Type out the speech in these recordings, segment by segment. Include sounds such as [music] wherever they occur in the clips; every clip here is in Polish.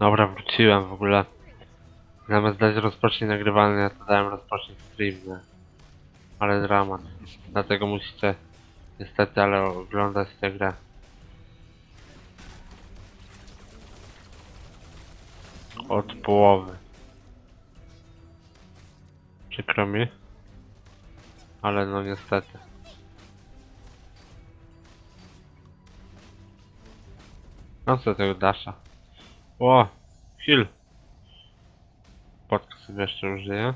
Dobra, wróciłem w ogóle. Zamiast dać rozpocznij nagrywanie, to dałem rozpocznij stream, nie? Ale dramat. Dlatego musicie niestety, ale oglądać tę grę. Od połowy. Przykro mi. Ale no niestety. No co tego Dasha? O! Heal! Podka sobie jeszcze użyję.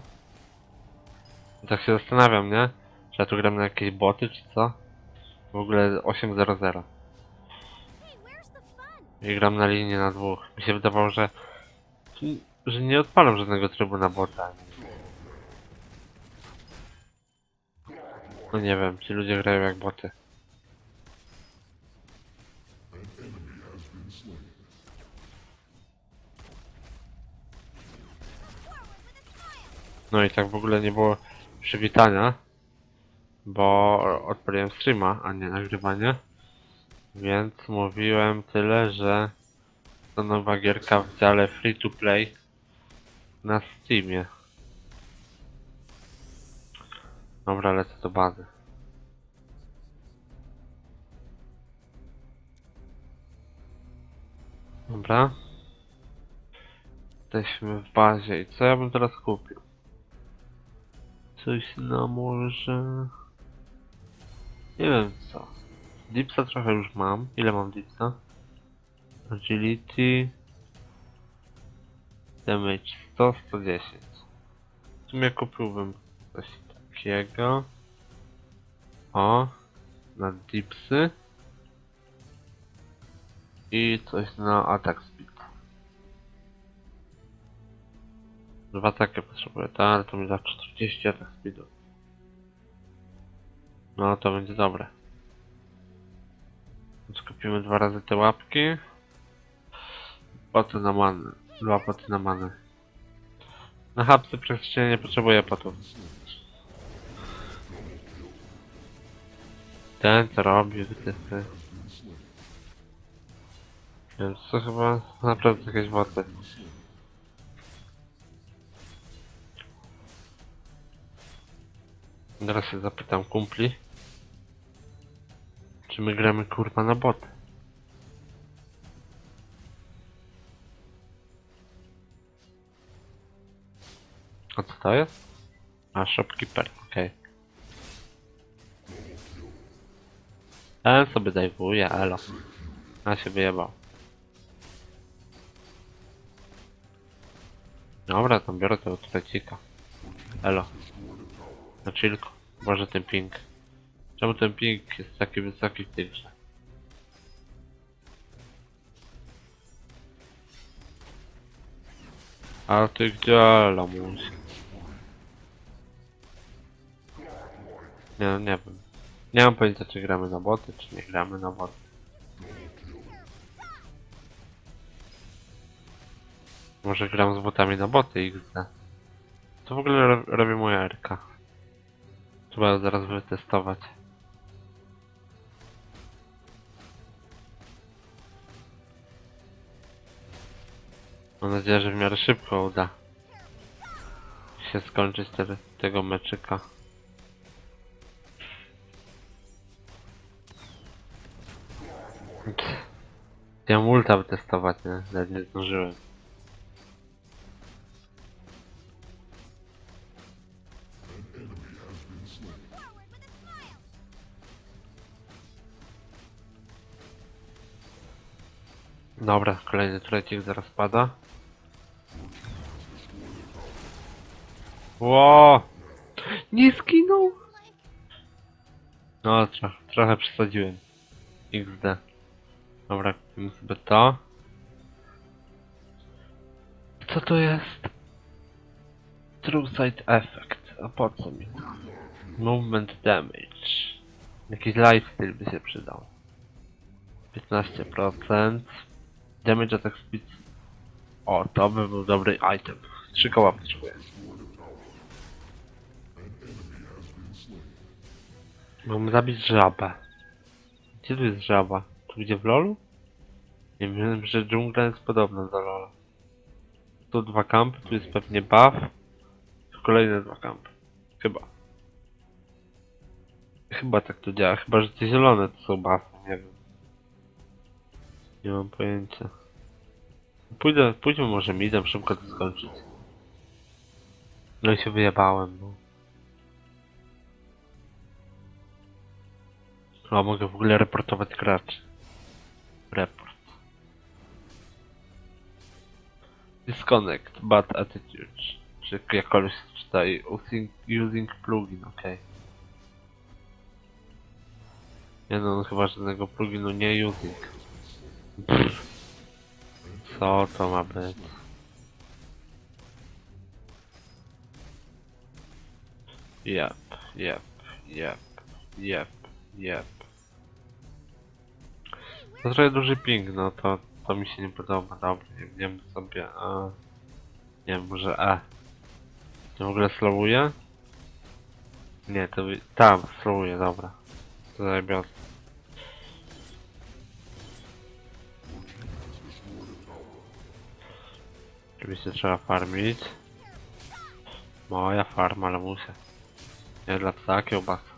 Tak się zastanawiam, nie? Czy ja tu gram na jakieś boty, czy co? W ogóle 8.00. Hey, where's the fun? I gram na linii na dwóch. Mi się wydawało, że... że nie odpalam żadnego trybu na bota. No nie wiem, ci ludzie grają jak boty. No i tak w ogóle nie było przywitania, bo odpaliłem streama, a nie nagrywanie. Więc mówiłem tyle, że to nowa gierka w dziale free to play na Steamie. Dobra, lecę do bazy. Dobra. Jesteśmy w bazie i co ja bym teraz kupił? Coś na może... Nie wiem co. Dipsa trochę już mam. Ile mam dipsa? Agility. Damage 100, 110. W sumie kupiłbym coś takiego. O. Na dipsy. I coś na attack Dwa takie potrzebuję, tak, ale to mi da 40 attack speedu. No to będzie dobre. Skupimy dwa razy te łapki. Poty na manę. Dwa poty na manę. Na hapsy praktycznie nie potrzebuję potów. Ten co robi, ty, ty. Więc to chyba naprawdę jakieś woty. Teraz się zapytam kumpli. Czy my gramy kurwa na boty? A co to jest? A, shopkeeper, okej. Ten sobie dajwuje, elo. A się wyjebał. Dobra, tam biorę tego turecika. Elo. Na chillku. Może ten ping. Czemu ten ping jest taki wysoki w tej grze? A ty gdzie lamus? Nie, nie wiem. Nie mam pojęcia czy gramy na boty, czy nie gramy na boty. Może gram z botami na boty XD. To w ogóle ro robi moja RK. Trzeba zaraz wytestować. Mam nadzieję, że w miarę szybko uda się skończyć te, tego meczyka. Chciałem ulta wytestować, nie? Nawet nie zdążyłem. Dobra, kolejny turecik zaraz pada. Ło! Nie skinął! No, tro trochę przesadziłem. XD. Dobra, kupimy sobie to. Co to jest? True Sight Effect. A po co mi? Movement Damage. Jakiś lifestyle by się przydał. 15%. Damage attack speed. O, to by był dobry item. Trzy koła potrzebuję. Mam zabić żabę. Gdzie tu jest żaba? Tu gdzie w lolu? Nie wiem, że dżungla jest podobna do lola. Tu dwa kampy, tu jest pewnie buff. Kolejne dwa kampy. Chyba. Chyba tak to działa. Chyba, że te zielone to są buffy, nie wiem. Nie mam pojęcia. Pójdę, pójdźmy może midem szybko to skończyć. No i się wyjebałem, no. O, mogę w ogóle reportować graczy. Report. Disconnect, bad attitude. Czy jakkolwiek się czyta i using, using plugin, okej. Nie no, on chyba żadnego pluginu nie using. Pff. Co to ma być? Jep, jep, jep, jep, jep. To trochę duży ping, no to, to mi się nie podoba, dobra, nie wiem sobie, a... Nie wiem, może E. To w ogóle slowuje? Nie, to... Tam, slowuje, dobra. To zajebiot. Oczywiście trzeba farmić. Moja farma, ale muszę. Nie dla psa kiełbasa.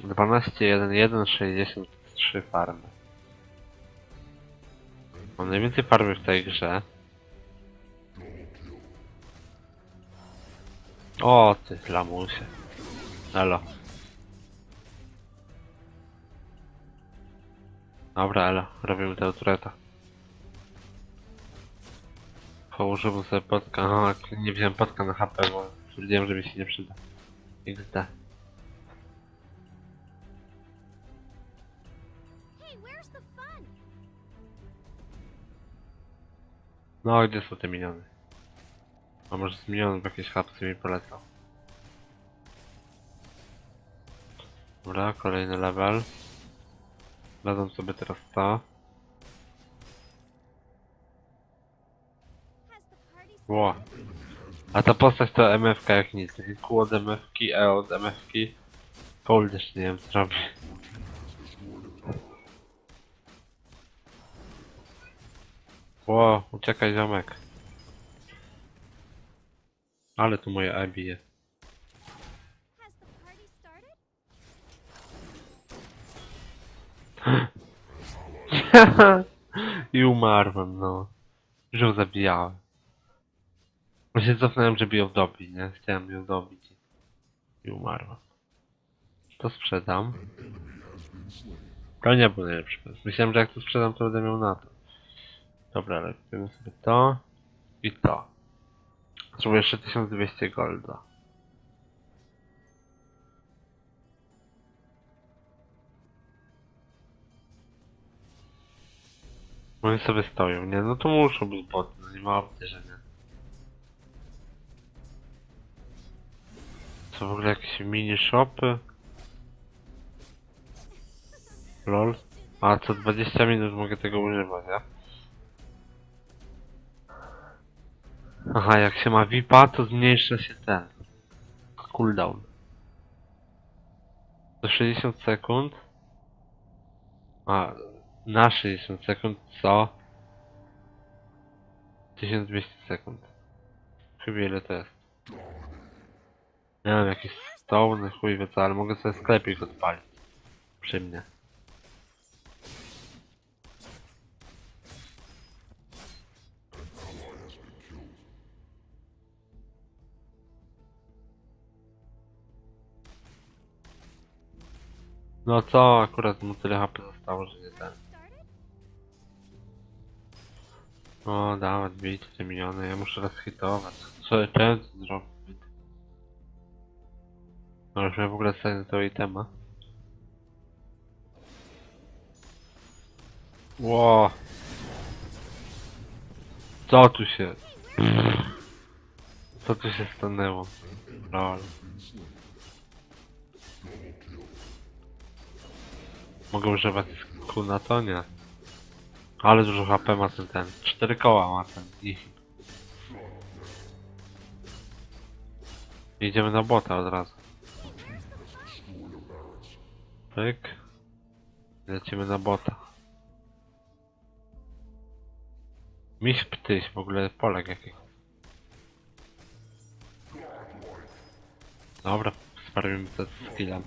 12, 1, 1, 63 farmy. Mam najwięcej farmy w tej grze. O, ty lamusie. Elo. Dobra, elo. Robimy tego tureta. Położyłem sobie podka. Aha, nie wziąłem podka na HP, bo stwierdziłem, że mi się nie przyda. XD. No, gdzie są te miniony? A może z minionów jakieś hapsy mi polecał. Dobra, kolejny level. Dadzą sobie teraz to. Ło. A ta postać to MFK jak nic. Q od MFK, E od MFK. Cold jeszcze nie wiem co robi. Ło, uciekaj ziomek. Ale tu moje E bije. [laughs] I umarłem, no. Ją zabijałem. Bo się cofnąłem, żeby ją dobić, nie? Chciałem ją dobić. I umarłem. To sprzedam. To nie był najlepszy pomysł. Myślałem, że jak to sprzedam, to będę miał na to. Dobra, ale kupimy sobie to i to. Potrzebuję jeszcze 1200 golda. Oni sobie stoją, nie? No to muszą być boty, no nie ma opcji, że nie. Co w ogóle jakieś mini shopy? Lol. A co 20 minut mogę tego używać, ja? Aha, jak się ma VIPa, to zmniejsza się ten cooldown. Do 60 sekund. A, na 60 sekund co? 1200 sekund. Chyba ile to jest? Nie wiem, jakieś stone, chuj wie co, ale mogę sobie sklepik odpalić. Przy mnie. No co, akurat mu tyle HP zostało, że nie ten. O, dawać, bijcie te miniony, ja muszę rozhitować. Co ja to zrobić? No w ogóle sobie tego itema. Ło! Co tu się... Co tu się stanęło? Lol. Mogę używać kół na to? Nie. Ale dużo HP ma ten ten. Cztery koła ma ten. I... Idziemy na bota od razu. Pyk. Lecimy na bota. Miś ptyś, w ogóle Polek jakiś. Dobra, sprawimy to z skillem.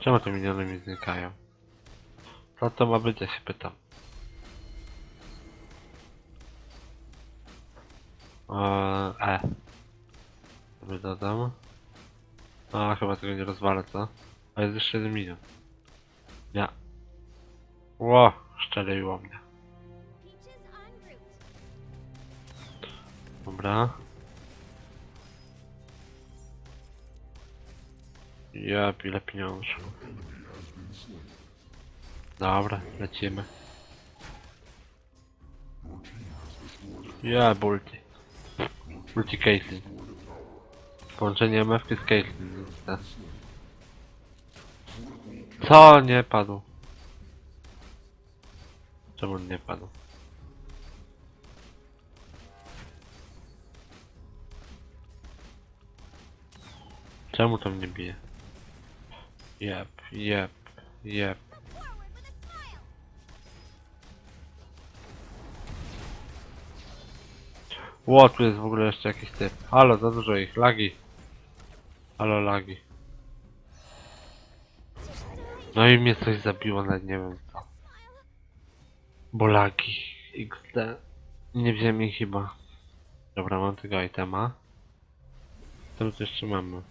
Czemu te miniony mi znikają? Co to ma być, ja się pytam. Eee, E. Sobie dodam. A, chyba tego nie rozwalę, co? A jest jeszcze jeden milion. Nie. Ło, szczeliło mnie. Dobra. Jep, ile pieniążków. Dobra, lecimy. Ja, bulti. Bulti Caitlyn. Połączenie MF z Caitlyn. Co? Nie padł. Czemu nie padł? Czemu to mnie bije? Jep, jep, jep. Ło, tu jest w ogóle jeszcze jakiś typ. Halo, za dużo ich. Lagi. Halo, lagi. No i mnie coś zabiło, nawet nie wiem co. Bo lagi. XD. Nie wziąłem ich chyba. Dobra, mam tego itema. Co tu jeszcze mamy?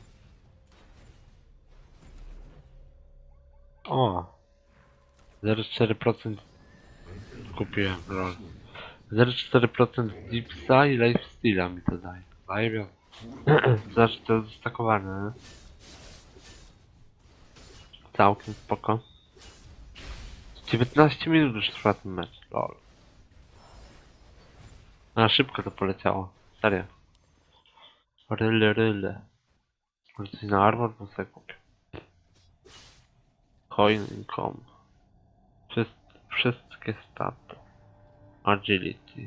O! 0,4% kupiłem, lol. 0,4% Dipsa i Lifesteala mi to daje. Daje [clears throat] Znaczy to jest? Całkiem spoko. 19 minut już trwa ten mecz, lol. A szybko to poleciało, serio. Ryle, ryle. Może coś na armor bym sobie. Coin income. Wszyst wszystkie staty. Agility.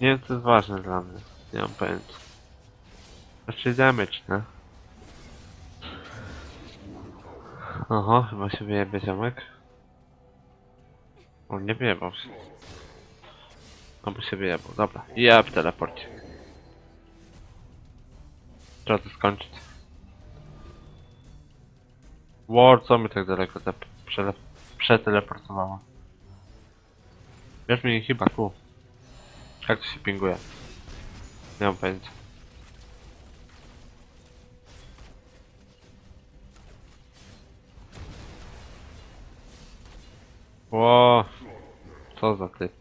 Nie wiem co jest ważne dla mnie. Nie mam pojęcia. Znaczy damage, nie? Oho, chyba się wyjebie ziomek. O, nie wyjebał się. Albo się wyjebał, dobra. Jeb, teleporcie. Trzeba to skończyć. War, co mi tak daleko przeteleportowało? Wiesz mi chyba tu. Jak to się pinguje? Nie pojęcia. Ło, co za typ.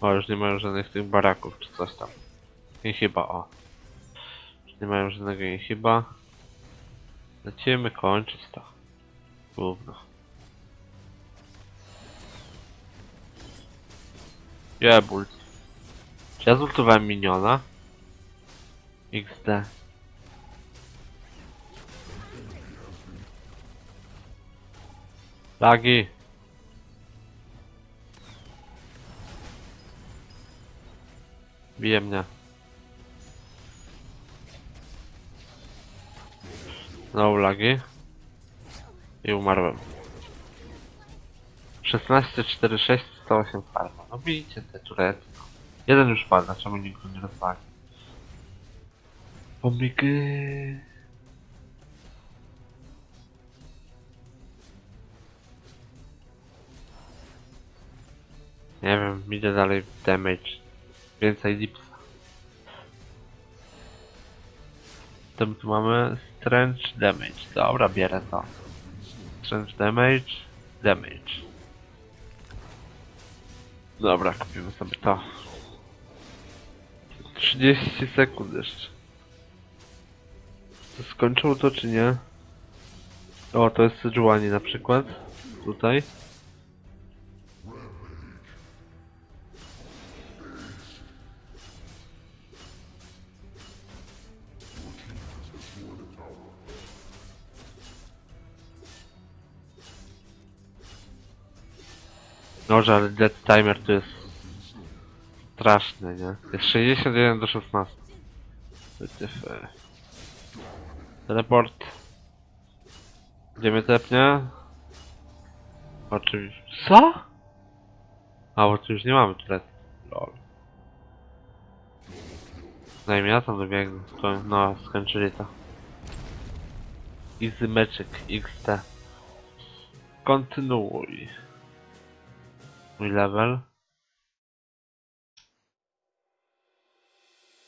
O, już nie mają żadnych tych baraków czy coś tam. I chyba, o. Już nie mają żadnego i chyba. Lecimy kończyć to. Gówno. Jebult. Czy ja zultowałem miniona? XD. Lagi. Bije mnie. Znowu lagi. I umarłem. 16, 4, 6, 108 farma. No widzicie te turety. no. Jeden już pada, czemu nikt go nie rozwali? Pomyky. Nie wiem, idę dalej w damage. Więcej dipsa. To tu mamy Strange Damage. Dobra, bierę to. Strange Damage, Damage. Dobra, kupimy sobie to. 30 sekund jeszcze. To skończył to czy nie? O, to jest Sejuani na przykład. Tutaj. Dobrze, ale dead timer to jest straszny, nie? Jest 61 do 16. Wytyfy. Teleport. Gdzie mnie tepnie? Oczywiście. Co? A, bo tu już nie mamy turet. Lol. Zanim ja tam dobiegnę, to no, skończyli to. Easy meczyk, XT. Kontynuuj. Mój level.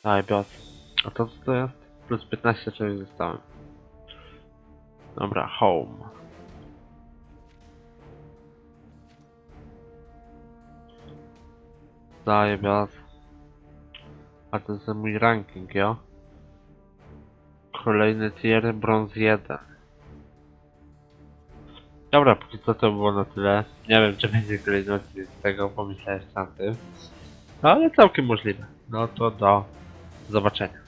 Daj, biot. A to co to jest? Plus 15 czegoś zostałem. Dobra, home. Daję biot. A to jest mój ranking, jo? Kolejny tier, brąz 1. Dobra, póki co to było na tyle. Nie wiem, czy będzie kolejny odcinek z tego, pomyślałem sam tym. No, ale całkiem możliwe. No to do zobaczenia.